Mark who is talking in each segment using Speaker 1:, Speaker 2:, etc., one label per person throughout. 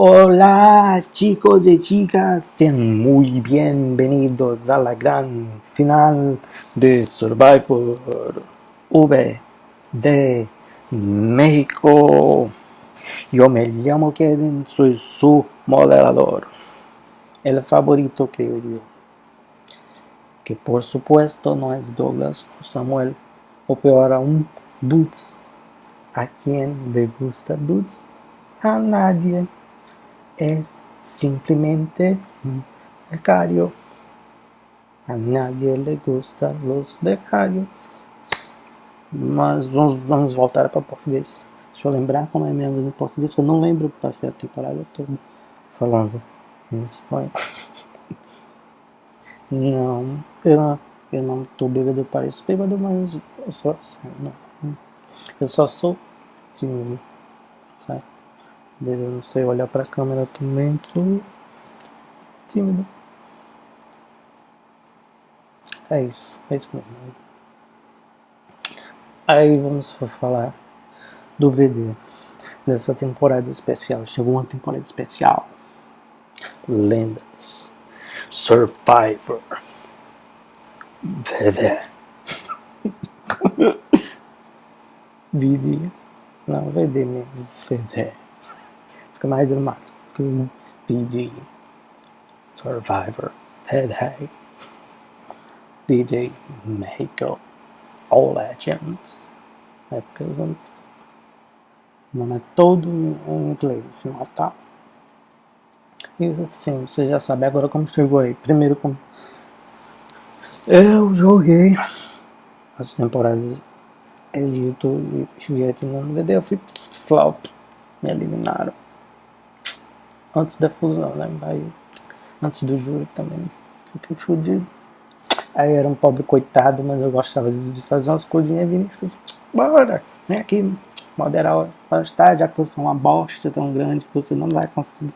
Speaker 1: Hola chicos y chicas, sean muy bienvenidos a la gran final de Survivor V de México. Yo me llamo Kevin, soy su moderador, el favorito creo yo. Que por supuesto no es Douglas o Samuel, o peor aún, Dudes. ¿A quién le gusta Dudes? A nadie. Es simplemente un becario. A nadie le gustan los becários. Mas vamos, vamos voltar para português. Deixa eu lembrar como é mesmo em português, eu não lembro, passei a temporada toda falando em espanhol. Não, eu não, eu não tô bêbado, pareço bêbado, mas eu só, não, eu só sou tímido, sabe? Eu não sei olhar pra câmera também, tô tímido. É isso, é isso mesmo. Aí vamos falar do VD dessa temporada especial. Chegou uma temporada especial. Lendas. Survivor. VD. VD. Não, VD mesmo. VD. Mais dramático. VD. Survivor. VD. DJ Mexico. All Legends. É porque. O nome é todo em inglês, final, tá? Isso assim, você já sabe agora como chegou aí. Primeiro como. Eu joguei as temporadas Egito e Vietnã no VD, eu fui flop, me eliminaram. Antes da fusão, né? Aí, antes do júri também, fiquei fudido. Aí era um pobre coitado, mas eu gostava de fazer umas coisinhas Vinícius. Bora, vem aqui moderar o resultado, já que você é uma bosta tão grande que você não vai conseguir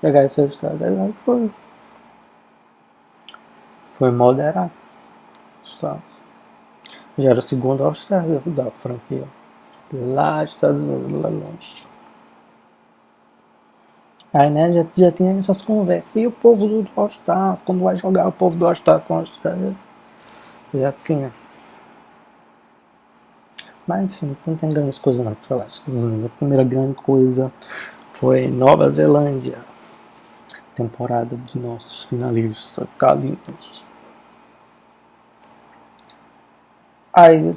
Speaker 1: pegar esse resultado. Aí foi. Foi moderar os Estados. Já era o segundo All-Star da franquia. Lá dos Estados Unidos, lá longe. Aí, né, já, já tinha essas conversas. E o povo do All-Star, quando vai jogar o povo do All-Star com o All-Star, já tinha. Mas, enfim, não tem grandes coisas não pra falar. A primeira grande coisa foi Nova Zelândia. Temporada dos nossos finalistas, Kalinhos. Aí,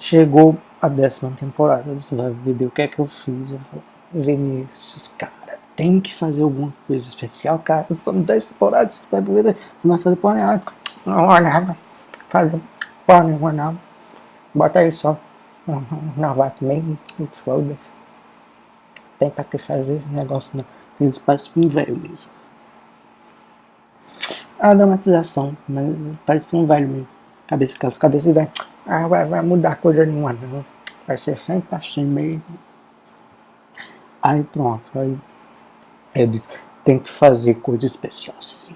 Speaker 1: chegou a décima temporada. Você vai ver o que é que eu fiz. Vinícius, cara, tem que fazer alguma coisa especial, cara. São 10 temporadas, você vai poder, você vai fazer porra nenhuma. Não, olha, fazer porra nenhuma, não. Bota aí só. Não vai também, foda-se. Tem pra que fazer negócio, não. Eles parecem um velho mesmo. A dramatização, mas parece um velho mesmo. Cabeça, aquelas cabeças velho. Ah, vai, vai mudar coisa nenhuma, não. Vai ser sempre assim mesmo. Aí pronto, aí eu disse, tem que fazer coisa especial sim.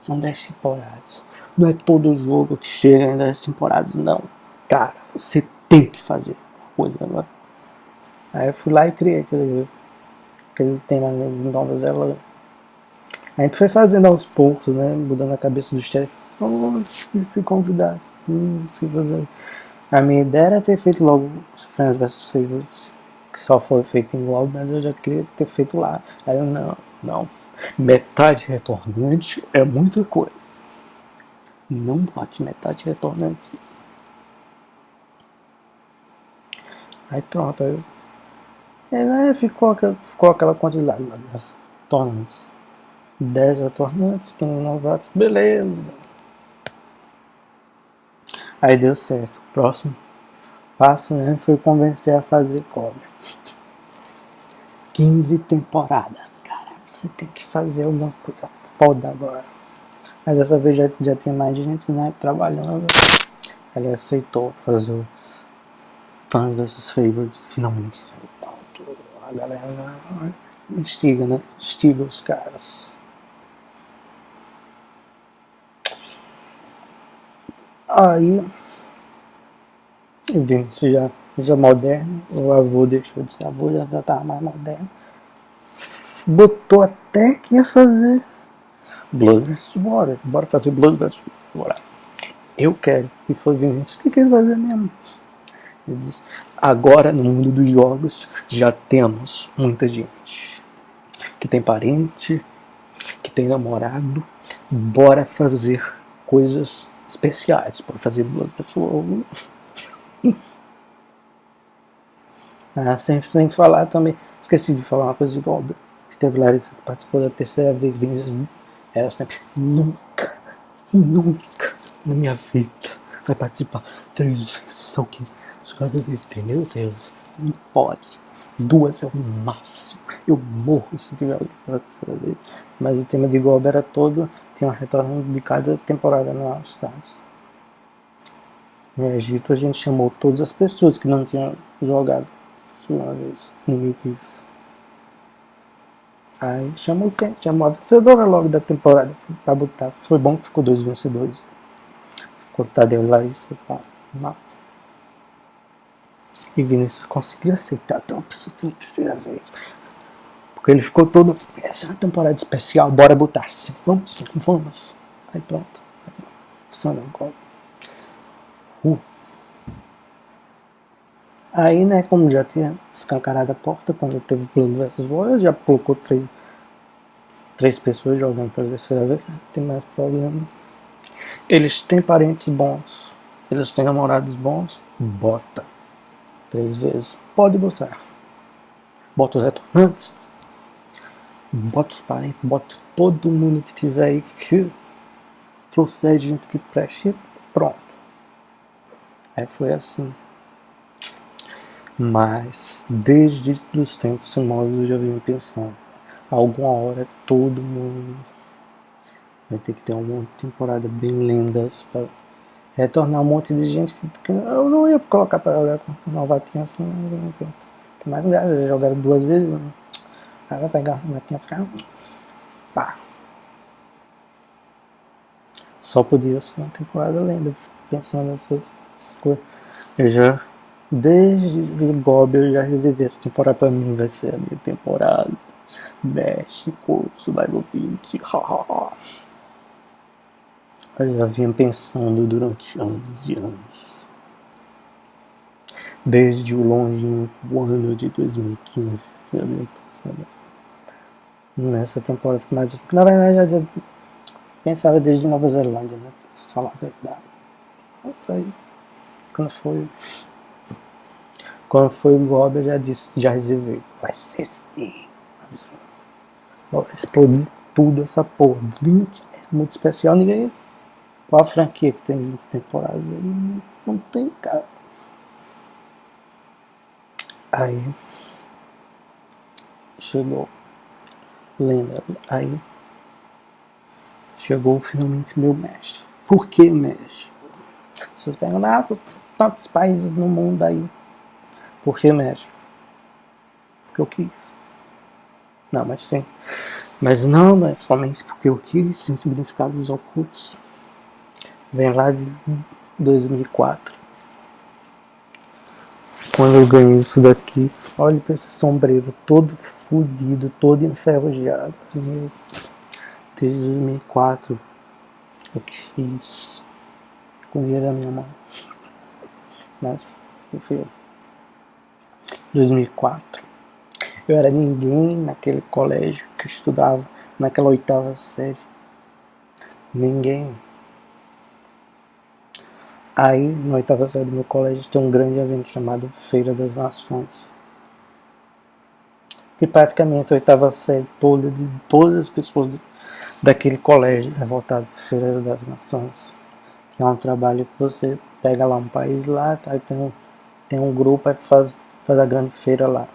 Speaker 1: São 10 temporadas. Não é todo jogo que chega em 10 temporadas, não. Cara, você tem que fazer coisa agora. Aí eu fui lá e criei aquele, aquele tema de Nova Zelândia. A gente foi fazendo aos poucos, né? Mudando a cabeça do chefe. Oh, se convidar assim, se fazer. A minha ideia era ter feito logo Fans vs Favorites só foi feito em Globo, mas eu já queria ter feito lá. Aí eu, não, não. Metade retornante é muita coisa. Não bote metade retornante. Aí pronto, aí, aí né, ficou, ficou aquela quantidade lá de retornantes. 10 retornantes, 15 novatos, beleza. Aí deu certo. Próximo passo né, foi convencer a fazer cobre. 15 temporadas, cara. Você tem que fazer alguma coisa foda agora. Mas dessa vez já, já tinha mais gente né, trabalhando. Ele aceitou fazer o Fans vs Favorites finalmente. A galera instiga, né? Instiga os caras. Aí Vinícius já, já moderno, o avô deixou de ser avô, já estava mais moderno. botou até que ia fazer Blood vs Water. Bora fazer Blood vs Water. Eu quero. E foi Vinícius que quer fazer mesmo. Ele disse, agora no mundo dos jogos já temos muita gente que tem parente, que tem namorado. Bora fazer coisas especiais. Bora fazer Blood vs Water. Ah, sem, sem falar também. Esqueci de falar uma coisa de Goldberg. Que teve Larissa que participou da terceira vez. Era sempre, nunca, nunca na minha vida vai participar três vezes só que LGBT, meu Deus, não pode. Duas é o máximo. Eu morro se tiver pela terceira vez. Mas o tema de Gold era todo, tinha um retorno de cada temporada All Stars. No Egito a gente chamou todas as pessoas que não tinham jogado uma vez. Ninguém quis. Aí chamou quem? Chamou a vencedora logo da temporada pra botar. Foi bom que ficou dois vencedores. Ficou Tadeu Larissa, pá, massa. E Vinícius conseguiu aceitar pela terceira vez. Porque ele ficou todo. Essa é uma temporada especial, bora botar. Vamos vamos. Aí pronto. Funcionou igual. Aí, né, como já tinha escancarado a porta, quando teve plano versus Warriors, já colocou três, três pessoas jogando terceira vez, não tem mais problema. Eles têm parentes bons, eles têm namorados bons, bota. Três vezes, pode botar. Bota os retornantes, bota os parentes, bota todo mundo que tiver aí que trouxer gente que preste, pronto. Aí foi assim. Mas desde os tempos famosos eu já venho pensando, alguma hora todo mundo vai ter que ter uma temporada bem lendas para retornar um monte de gente que, que eu não ia colocar para jogar com novatinha assim, mas tem mais um já jogaram duas vezes, né? aí vai pegar a novatinha ficar pá. Só podia ser uma temporada lenda, pensando nessas coisas. Eu já Desde Bob eu já reservei essa temporada pra mim, vai ser a minha temporada. México, Survival Beach, hahaha. Eu já vinha pensando durante anos e anos. Desde o longínquo ano de 2015, eu vinha pensando nessa temporada. Mas, na verdade, eu pensava desde Nova Zelândia, né? Pra falar a verdade. Isso aí, quando foi quando foi o Bob, eu já disse, já reservei. Vai ser sim. Vai explodir tudo essa porra. 20 é muito especial. Ninguém. Qual a franquia que tem 20 temporadas? Não tem, cara. Aí. Chegou. Lendas. Aí. Chegou finalmente meu mestre. Por que mestre? Vocês perguntam, ah, tantos países no mundo aí por que México? Porque eu quis. Não, mas sim. Mas não, não é somente porque eu quis, sem significados ocultos. Vem lá de 2004. Quando eu ganhei isso daqui, olha para esse sombreiro todo fodido, todo enferrujado. Desde 2004 eu que fiz com dinheiro da minha mão. Mas eu. 2004. Eu era ninguém naquele colégio que eu estudava, naquela oitava série. Ninguém. Aí, na oitava série do meu colégio, tem um grande evento chamado Feira das Nações. Que praticamente a oitava série toda, de todas as pessoas daquele colégio é voltado para Feira das Nações. Que é um trabalho que você pega lá um país lá, tá, tem, tem um grupo que faz faz a grande feira lá.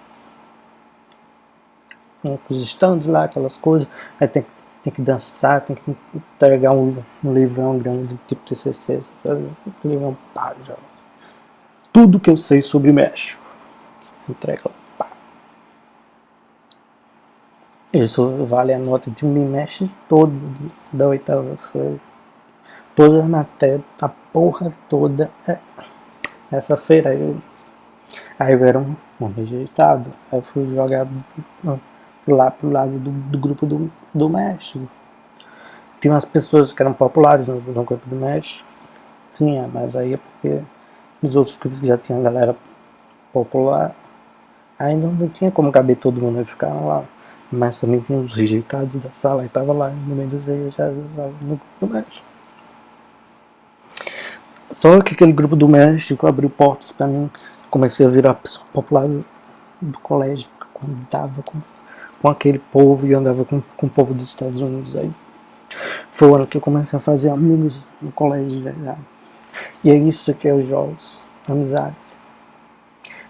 Speaker 1: Os estandes lá, aquelas coisas. Aí tem, tem que dançar, tem que entregar um, um livrão grande, tipo TCC. Um livrão pá, já. Tudo que eu sei sobre México. Entrega. Isso vale a nota de um bimestre todo da oitava série. Todas as matérias, a porra toda. É. Essa feira eu Aí eu era um, um rejeitado. Aí eu fui jogar lá pro lado do, do grupo do, do México. Tinha umas pessoas que eram populares no, no grupo do México. Tinha, mas aí é porque nos outros grupos que já tinha galera popular, ainda não tinha como caber todo mundo, eles ficaram lá. Mas também tinha os rejeitados da sala, e tava lá no meio dos rejeitados no grupo do México. Só que aquele grupo do México abriu portas para mim. Comecei a virar pessoa popular do, do colégio, quando tava com, com aquele povo e andava com, com o povo dos Estados Unidos aí. Foi o ano que eu comecei a fazer amigos no colégio de verdade. E é isso que é os jogos, amizade.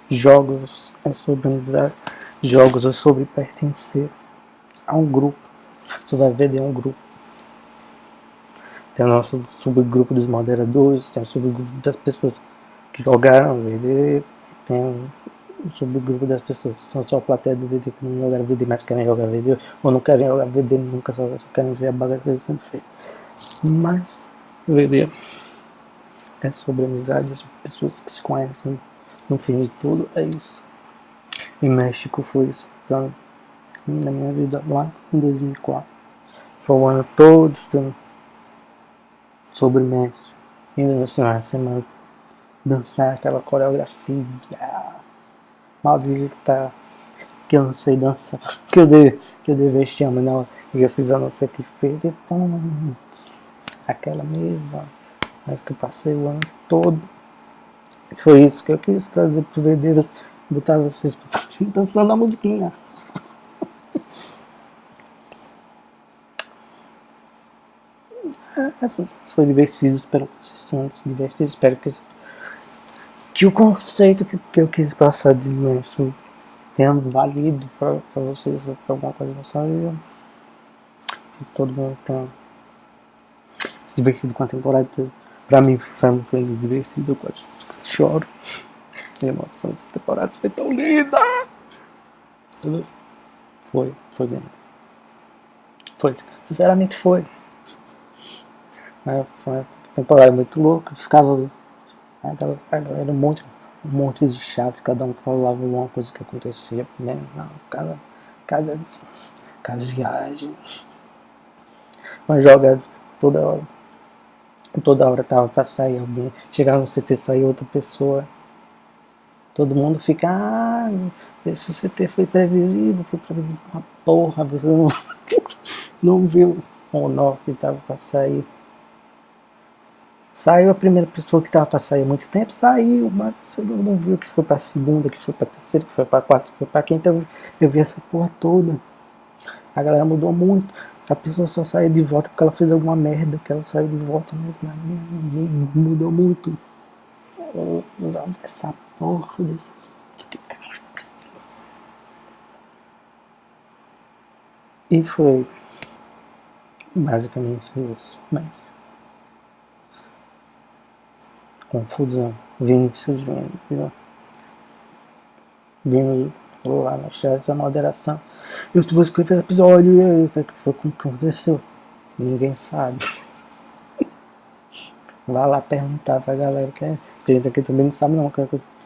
Speaker 1: Jogos é sobre amizade, jogos é sobre pertencer a um grupo. Você vai ver de um grupo. Tem o nosso subgrupo dos moderadores, tem o subgrupo das pessoas jogaram VD, tem o subgrupo das pessoas que são só plateia do VD, que não jogaram VD, mas querem jogar VD, ou não querem jogar VD, nunca só, só querem ver a bagaceira sendo feita. Mas, VD é sobre amizade, é sobre pessoas que se conhecem, no fim de tudo, é isso. E México foi isso pra, na minha vida lá em 2004. Foi o ano todo sobre México. E final de semana dançar aquela coreografia mal tá que eu não sei dançar, que eu dei, que eu dei vexame não, e eu fiz a nossa que perder aquela mesma, mas que eu passei o ano todo. Foi isso que eu quis trazer pro Verdeiros, botar vocês dançando a musiquinha. É, é, foi divertido, espero que vocês tenham se divertido, espero que, que o conceito que, que eu quis passar de imenso tenha valido para vocês, para alguma coisa na sua vida. Que todo mundo tenha se divertido com a temporada. Pra mim foi, foi divertido, eu quase choro. A emoção dessa temporada foi tão linda! Foi, foi bem. Foi, sinceramente foi. Foi uma temporada muito louca, ficava a galera, a galera um monte, um monte de chato, cada um falava uma coisa que acontecia, né? Não, cada, cada, cada viagem, umas jogadas toda hora. Toda hora tava pra sair alguém, chegava no CT sair outra pessoa. Todo mundo fica, ah, esse CT foi previsível, foi previsível uma porra, você não, não viu o nó que tava pra sair. Saiu a primeira pessoa que estava para sair há muito tempo, saiu, mas você não viu que foi para a segunda, que foi para a terceira, que foi para a quarta, que foi para quinta. Eu, eu vi essa porra toda. A galera mudou muito. A pessoa só saiu de volta porque ela fez alguma merda, que ela saiu de volta mesmo. Mudou muito. Essa porra desse. E foi basicamente isso. Mas confusão. Vinícius vindo, vindo lá no chat da moderação. Eu vou escrever episódio e aí, o que foi que aconteceu? Ninguém sabe. Vai lá perguntar pra galera que é. Gente aqui também não sabe não o que,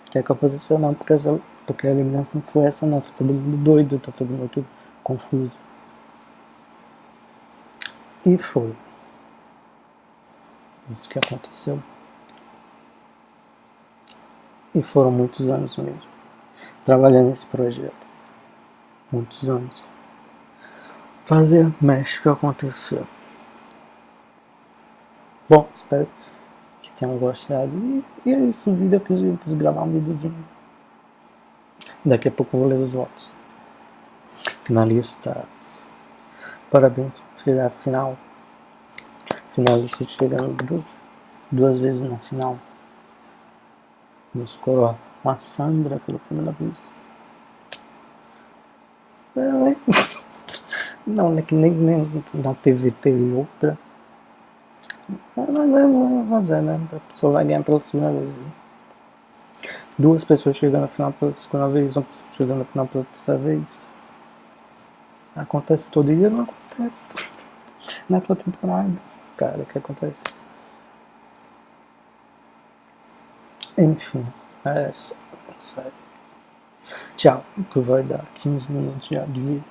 Speaker 1: que, é que aconteceu não, porque, essa, porque a eliminação foi essa não, tá todo mundo doido, tá todo mundo confuso. E foi. Isso que aconteceu. E foram muitos anos mesmo, trabalhando nesse projeto. Muitos anos. Fazer México acontecer. Bom, espero que tenham gostado. E, e é isso, eu eu quis gravar um videozinho. Daqui a pouco eu vou ler os votos. Finalistas. Parabéns chegar final. Finalistas chegando duas vezes na final nos coroar com a Sandra pela primeira vez. Não, né, que nem, nem na TV teve outra. Mas é fazer, né? A pessoa vai ganhar pela segunda vez. Né? Duas pessoas chegando na final pela segunda vez, uma pessoa chegando na final pela terceira vez. Acontece todo dia, não acontece. Na é temporada. Cara, o que acontece? Enfim, é sério. Tchau, que vai dar 15 minutos já de vídeo.